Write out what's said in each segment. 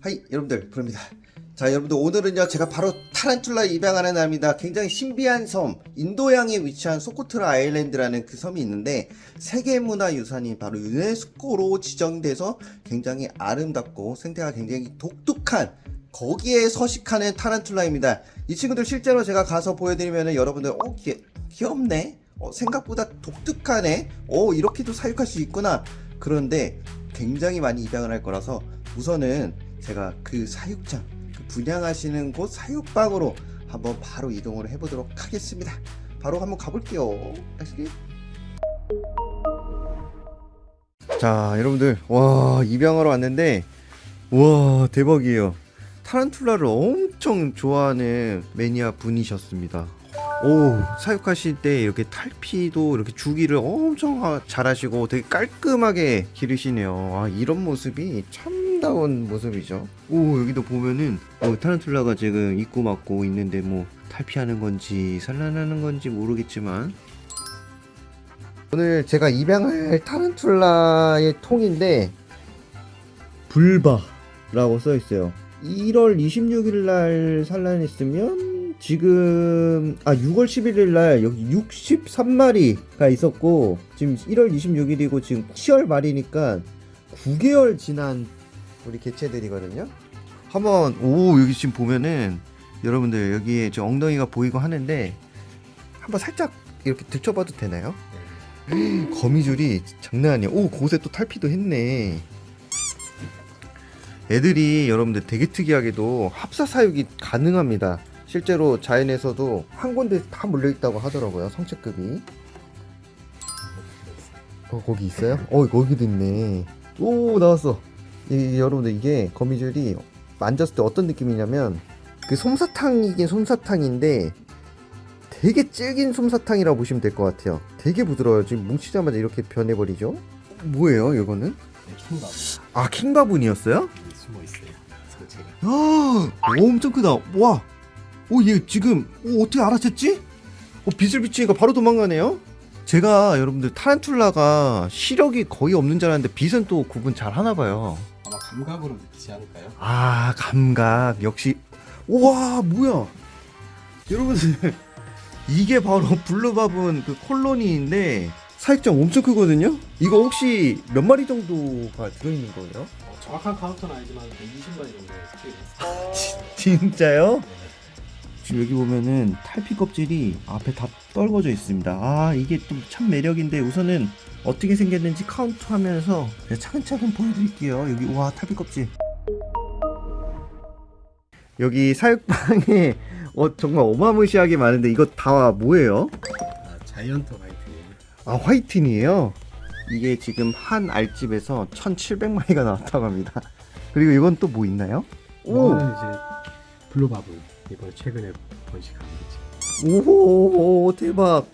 하이 여러분들 부릅니다. 자 여러분들 오늘은요 제가 바로 타란툴라 입양하는 날입니다. 굉장히 신비한 섬 인도양에 위치한 소코트라 아일랜드라는 그 섬이 있는데 세계문화유산이 바로 유네스코로 지정돼서 굉장히 아름답고 생태가 굉장히 독특한 거기에 서식하는 타란툴라입니다. 이 친구들 실제로 제가 가서 보여드리면 여러분들 어 귀, 귀엽네 어, 생각보다 독특하네. 어 이렇게도 사육할 수 있구나. 그런데 굉장히 많이 입양을 할 거라서 우선은 제가 그 사육장 그 분양하시는 곳 사육방으로 한번 바로 이동을 해보도록 하겠습니다. 바로 한번 가볼게요. 자 여러분들. 와 입양하러 왔는데 와 대박이에요. 타란툴라를 엄청 좋아하는 매니아 분이셨습니다 오 사육하실 때 이렇게 탈피도 이렇게 주기를 엄청 하- 잘하시고 되게 깔끔하게 기르시네요. 아 이런 모습이 참다운 모습이죠. 오 여기도 보면은 어, 타란툴라가 지금 입고 맞고 있는데 뭐 탈피하는 건지 산란하는 건지 모르겠지만. 오늘 제가 입양할 타란툴라의 통인데 불바라고 써 있어요. 1월 26일 날 산란했으면 지금 아 6월 11일 날 여기 63마리가 있었고 지금 1월 26일이고 지금 10월 말이니까 9개월 지난 우리 개체들이거든요. 한번 오 여기 지금 보면은 여러분들 여기에 저 엉덩이가 보이고 하는데 한번 살짝 이렇게 들춰봐도 되나요? 거미줄이 장난 아니야. 오 곳에 또 탈피도 했네. 애들이 여러분들 되게 특이하게도 합사 사육이 가능합니다. 실제로 자연에서도 한 군데 다 몰려 있다고 하더라고요. 성체급이. 어 거기 있어요? 어 거기도 있네. 오 나왔어. 이, 여러분들 이게 거미줄이 만졌을 때 어떤 느낌이냐면 그 솜사탕이긴 솜사탕인데 되게 질긴 솜사탕이라고 보시면 될 것 같아요. 되게 부드러워요. 지금 뭉치자마자 이렇게 변해버리죠. 뭐예요 이거는? 킹밥 아 킹바분이었어요? 숨어 있어요. 상체가. 야, 오, 엄청 크다. 와, 오, 얘 지금 오, 어떻게 알아챘지? 어, 빛을 비치니까 바로 도망가네요. 제가 여러분들 타란툴라가 시력이 거의 없는 줄 알았는데 빛은 또 구분 잘 하나 봐요. 아마 감각으로 느끼지 않을까요? 아, 감각 역시. 와, 뭐야? 여러분들 이게 바로 blue baboon 그 colony인데 사육장 엄청 크거든요. 이거 혹시 몇 마리 정도가 들어있는 거예요? 어, 정확한 카운트는 아니지만 20마리 정도 스케일 있어요. 진짜요? 지금 여기 보면은 탈피 껍질이 앞에 다 떨궈져 있습니다. 아 이게 또 참 매력인데 우선은 어떻게 생겼는지 카운트하면서 차근차근 보여드릴게요. 여기 와 탈피 껍질. 여기 사육방에 어, 정말 어마무시하게 많은데 이거 다 뭐예요? 아, 자이언트 화이트예요. 아 white knee예요. 이게 지금 한 알집에서 1,700마리가 나왔다고 합니다. 그리고 이건 또 뭐 있나요? 오! 이제 blue baboon 이번 최근에 번식한 거지. 오호 대박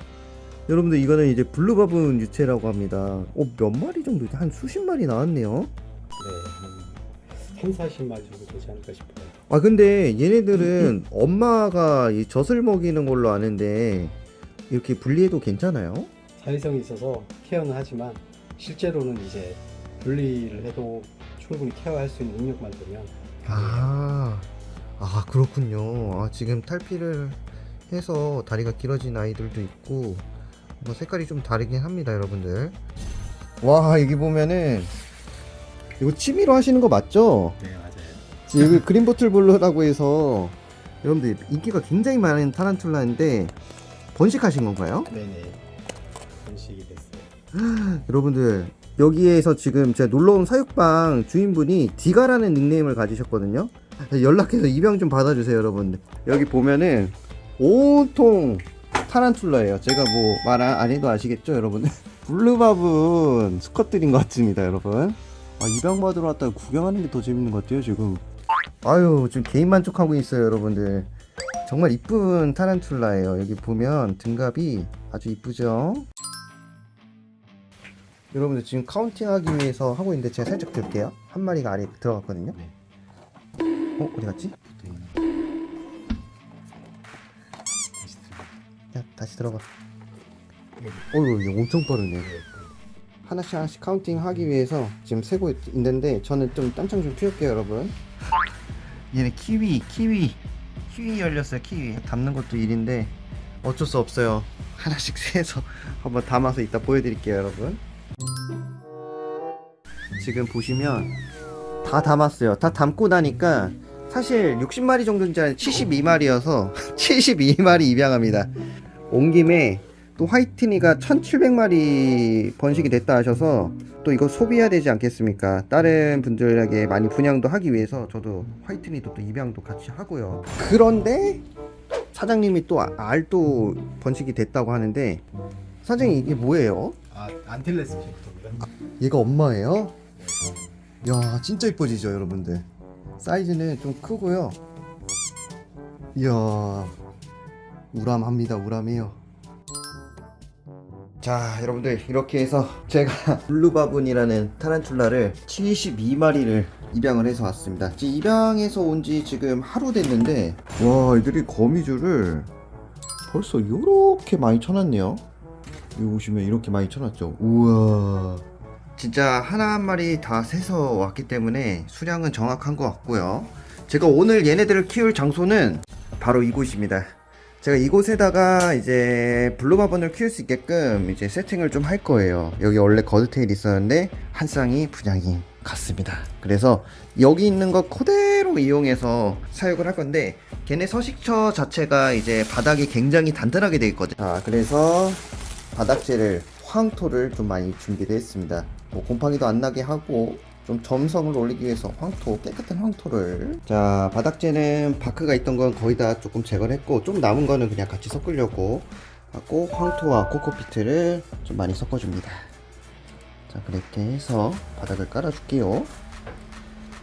여러분들 이거는 이제 블루바분 유체라고 합니다 어, 몇 마리 정도 한 수십 마리 나왔네요 네, 한 3, 40마리 정도 되지 않을까 싶어요. 아 근데 얘네들은 엄마가 이 젖을 먹이는 걸로 아는데 이렇게 분리해도 괜찮아요? 사회성이 있어서 케어는 하지만 실제로는 이제 분리를 해도 충분히 케어할 수 있는 능력만 되면 아, 아 그렇군요 아, 지금 탈피를 해서 다리가 길어진 아이들도 있고 뭐 색깔이 좀 다르긴 합니다 여러분들 와 여기 보면은 이거 취미로 하시는 거 맞죠? 네 맞아요. 여기 green bottle blue라고 해서 여러분들 인기가 굉장히 많은 tarantula인데 번식하신 건가요? 네네 번식이 됐어요. 여러분들 여기에서 지금 제가 놀러온 사육방 주인분이 디가라는 닉네임을 가지셨거든요 연락해서 입양 좀 받아주세요 여러분들 여기 보면은 온통 타란툴라예요. 제가 뭐 말 안 해도 아시겠죠 여러분? 블루밥은 수컷들인 것 같습니다 여러분. 아, 입양 받으러 왔다가 구경하는 게 더 재밌는 것 같아요 지금. 아유 지금 개인 만족하고 있어요 여러분들. 정말 이쁜 타란툴라예요. 여기 보면 등갑이 아주 이쁘죠? 여러분들 지금 카운팅하기 위해서 하고 있는데 제가 살짝 들게요. 한 마리가 아래 들어갔거든요. 네. 어 어디 갔지? 야 다시 들어가. 어휴 이거 엄청 빠르네. 하나씩 하나씩 counting 하기 위해서 지금 세고 있- 있는데 저는 좀 딴청 좀 피울게요 여러분. 얘네 키위 키위. 키위 열렸어요 키위. 담는 것도 일인데 어쩔 수 없어요. 하나씩 세서 한번 담아서 이따 보여드릴게요 여러분. 지금 보시면 다 담았어요 다 담고 나니까 사실 60마리 정도인지 아니 72마리여서 72마리 입양합니다 온 김에 또 화이트니가 1700마리 번식이 됐다 하셔서 또 이거 소비해야 되지 않겠습니까 다른 분들에게 많이 분양도 하기 위해서 저도 화이트니도 또 입양도 같이 하고요 그런데 사장님이 또 아- 알도 번식이 됐다고 하는데 사장님 이게 뭐예요? 아 안틸레스 빅토입니다. 얘가 엄마예요? 야 진짜 이뻐지죠 여러분들. 사이즈는 좀 크고요. 이야 우람합니다 우람해요. 자 여러분들 이렇게 해서 제가 블루바분이라는 타란툴라를 72마리를 입양을 해서 왔습니다. 지금 입양해서 온 지 지금 하루 됐는데 와 애들이 거미줄을 벌써 이렇게 많이 쳐놨네요. 여기 보시면 이렇게 많이 쳐놨죠. 우와 진짜 하나 한 마리 다 세서 왔기 때문에 수량은 정확한 것 같고요. 제가 오늘 얘네들을 키울 장소는 바로 이곳입니다. 제가 이곳에다가 이제 블루바본을 키울 수 있게끔 이제 세팅을 좀 할 거예요. 여기 원래 거드테일 있었는데 한 쌍이 분양이 갔습니다. 그래서 여기 있는 거 그대로 이용해서 사육을 할 건데 걔네 서식처 자체가 이제 바닥이 굉장히 단단하게 되어 있거든요 자 그래서 바닥재를 황토를 좀 많이 준비를 했습니다. 뭐 곰팡이도 안 나게 하고 좀 점성을 올리기 위해서 황토 깨끗한 황토를 자 바닥재는 바크가 있던 건 거의 다 조금 제거를 했고 좀 남은 거는 그냥 같이 섞으려고 하고 황토와 코코피트를 좀 많이 섞어줍니다. 자 그렇게 해서 바닥을 깔아줄게요.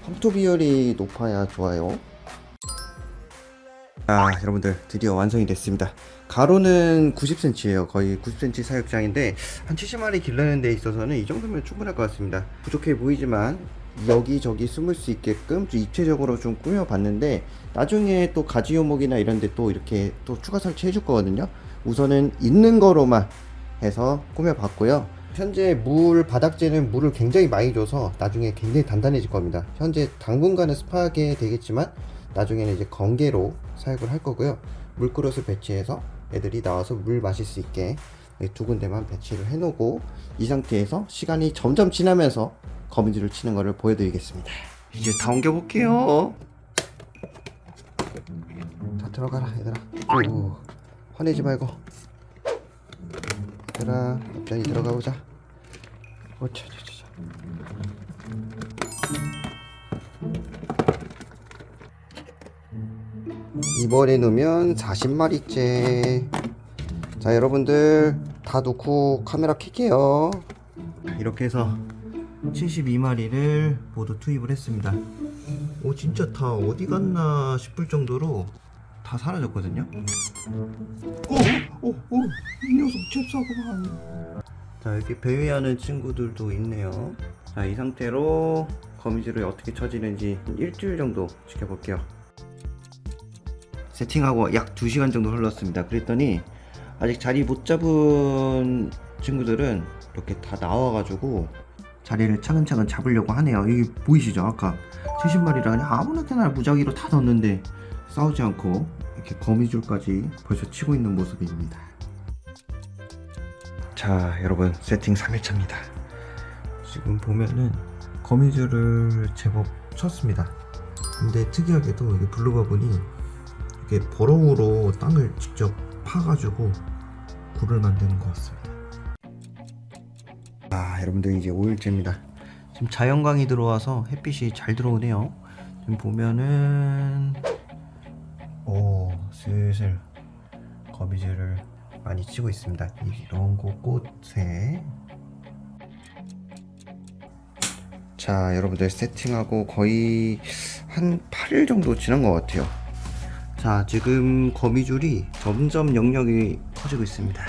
황토 비율이 높아야 좋아요. 아 여러분들 드디어 완성이 됐습니다 가로는 90cm예요. 거의 90cm 사육장인데 한 70마리 기르는 데 있어서는 이 정도면 충분할 것 같습니다. 부족해 보이지만 여기저기 숨을 수 있게끔 좀 입체적으로 좀 꾸며봤는데 나중에 또 가지 요목이나 이런 데 또 이렇게 또 추가 설치해 줄 거거든요. 우선은 있는 거로만 해서 꾸며봤고요. 현재 물 바닥재는 물을 굉장히 많이 줘서 나중에 굉장히 단단해질 겁니다. 현재 당분간은 습하게 되겠지만 나중에는 이제 건개로 사육을 할 거고요. 물그릇을 배치해서 애들이 나와서 물 마실 수 있게 두 군데만 배치를 해 놓고 이 상태에서 시간이 점점 지나면서 거미줄을 치는 거를 보여드리겠습니다. 이제 다 옮겨 볼게요. 다 들어가라 얘들아. 오, 화내지 말고. 얘들아, 얌전히 들어가 보자. 오차차차. 이번에 넣으면 40마리째 자 여러분들 다 놓고 카메라 켤게요. 이렇게 해서 72마리를 모두 투입을 했습니다. 오 진짜 다 어디 갔나 싶을 정도로 다 사라졌거든요. 오오오 이 녀석 잽싸구만. 자 이렇게 배회하는 친구들도 있네요. 자 이 상태로 거미줄을 어떻게 쳐지는지 일주일 정도 지켜볼게요 세팅하고 약 2시간 정도 흘렀습니다. 그랬더니 아직 자리 못 잡은 친구들은 이렇게 다 나와가지고 자리를 차근차근 잡으려고 하네요. 이게 보이시죠? 아까 70마리를 그냥 아무나 때나 무작위로 다 넣었는데 싸우지 않고 이렇게 거미줄까지 벌써 치고 있는 모습입니다. 자 여러분 세팅 3일차입니다. 지금 보면은 거미줄을 제법 쳤습니다. 근데 특이하게도 이게 블루바본이 이게 버러우로 땅을 직접 파가지고 굴을 만드는 것 같습니다. 아, 여러분들 이제 5일째입니다. 지금 자연광이 들어와서 햇빛이 잘 들어오네요. 지금 보면은 오, 슬슬 거미줄을 많이 치고 있습니다. 이런 곳곳에 자, 여러분들 세팅하고 거의 한 8일 정도 지난 것 같아요. 자 지금 거미줄이 점점 영역이 커지고 있습니다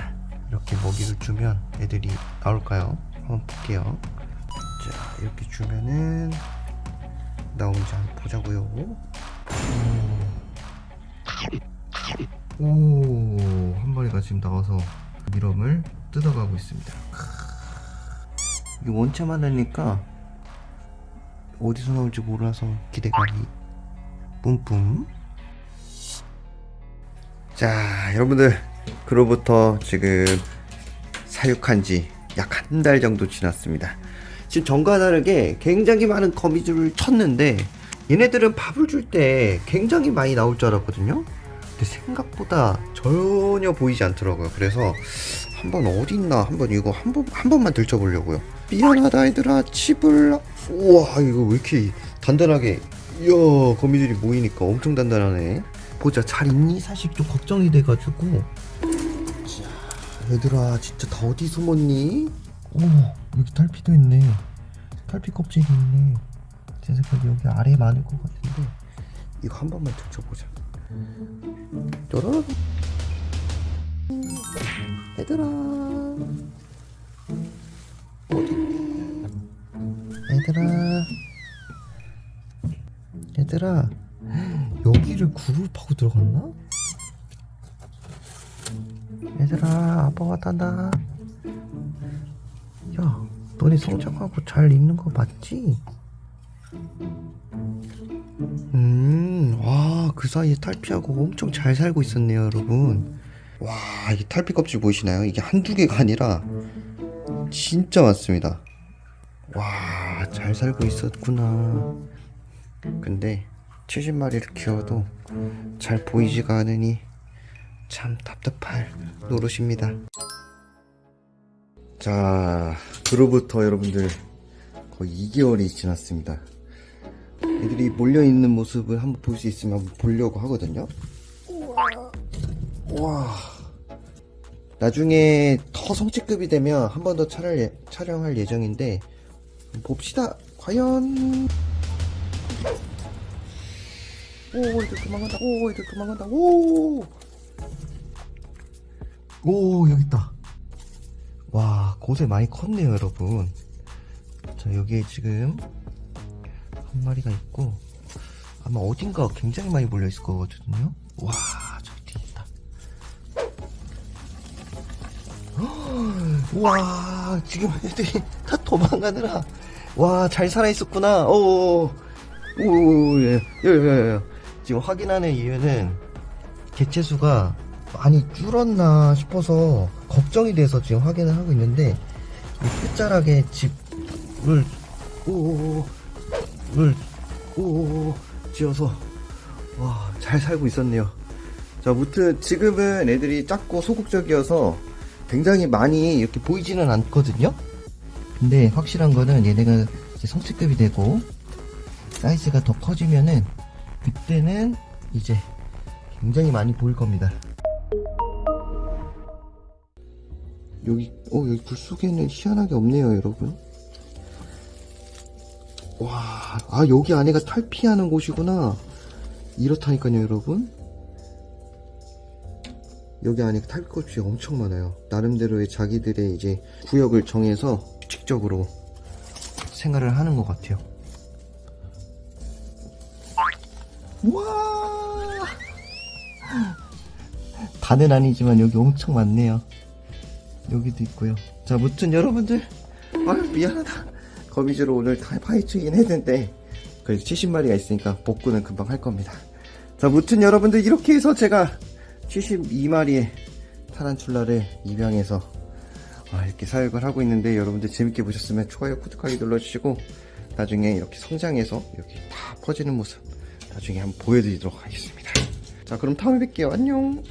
이렇게 먹이를 주면 애들이 나올까요? 한번 볼게요 자 이렇게 주면은 나오는지 한번 보자고요 오한 마리가 지금 나와서 밀엄을 뜯어가고 있습니다. 이 원체만 하니까 어디서 나올지 몰라서 기대감이 뿜뿜. 자, 여러분들 그로부터 지금 사육한 지 약 한 달 정도 지났습니다. 지금 전과 다르게 굉장히 많은 거미줄을 쳤는데 얘네들은 밥을 줄 때 굉장히 많이 나올 줄 알았거든요. 근데 생각보다 전혀 보이지 않더라고요. 그래서 한번 어디 있나 한번 이거 한 번 한 번만 들춰보려고요. 미안하다 얘들아 집을 우와 이거 왜 이렇게 단단하게 이야 거미들이 모이니까 엄청 단단하네. 보자 잘 있니? 사실 좀 걱정이 돼가지고 자 얘들아 진짜 다 어디 숨었니? 오 여기 탈피도 있네. 탈피 껍질이 있네. 제 생각에 여기 아래에 많을 것 같은데 이거 한 번만 들춰보자. 짜라란. 얘들아 어딨니? 얘들아 얘들아 여기를 그룹하고 들어갔나? 얘들아 아빠 왔단다 야 너네 성장하고 잘 있는 거 맞지? 음, 와, 그 사이에 탈피하고 엄청 잘 살고 있었네요, 여러분. 와, 이 탈피 껍질 보이시나요? 이게 한두 개가 아니라 진짜 많습니다. 와, 잘 살고 있었구나. 근데 70마리를 키워도 잘 보이지가 않으니 참 답답할 노릇입니다. 자, 그로부터 여러분들 거의 2개월이 지났습니다. 애들이 몰려있는 모습을 한번 볼 수 있으면 한번 보려고 하거든요. 와. 나중에 더 성체급이 되면 한 번더 촬영, 촬영할 예정인데, 봅시다. 과연. 오, 애들 도망간다. 오, 애들 도망간다. 오! 오, 여기 있다. 와, 곳에 많이 컸네요, 여러분. 자, 여기에 지금 한 마리가 있고 아마 어딘가 굉장히 많이 몰려 있을 거거든요. 와 저기 뒤에 있다. 헉, 와 지금 애들이 다 도망가느라 와 잘 살아 있었구나. 오오예 예, 예. 지금 확인하는 이유는 개체 수가 많이 줄었나 싶어서 걱정이 돼서 지금 확인을 하고 있는데 이 끝자락에 집을 오오오 을 오, 지어서 와 잘 살고 있었네요. 자, 무튼 지금은 애들이 작고 소극적이어서 굉장히 많이 이렇게 보이지는 않거든요. 근데 확실한 거는 얘네가 성체급이 되고 사이즈가 더 커지면은 그때는 이제 굉장히 많이 보일 겁니다. 여기 어 여기 불 속에는 희한하게 없네요, 여러분. 와, 아, 여기 안에가 탈피하는 곳이구나. 이렇다니까요, 여러분. 여기 안에 탈피꽃이 엄청 많아요. 나름대로의 자기들의 이제 구역을 정해서 규칙적으로 생활을 하는 것 같아요. 와! 다는 아니지만 여기 엄청 많네요. 여기도 있고요. 자, 무튼 여러분들, 아유, 미안하다. 거미줄을 오늘 다 파헤치긴 했는데 그래도 70마리가 있으니까 복구는 금방 할 겁니다 자 무튼 여러분들 이렇게 해서 제가 72마리의 타란툴라를 입양해서 아, 이렇게 사육을 하고 있는데 여러분들 재밌게 보셨으면 좋아요 구독하기 눌러주시고 나중에 이렇게 성장해서 이렇게 다 퍼지는 모습 나중에 한번 보여드리도록 하겠습니다. 자 그럼 다음에 뵐게요. 안녕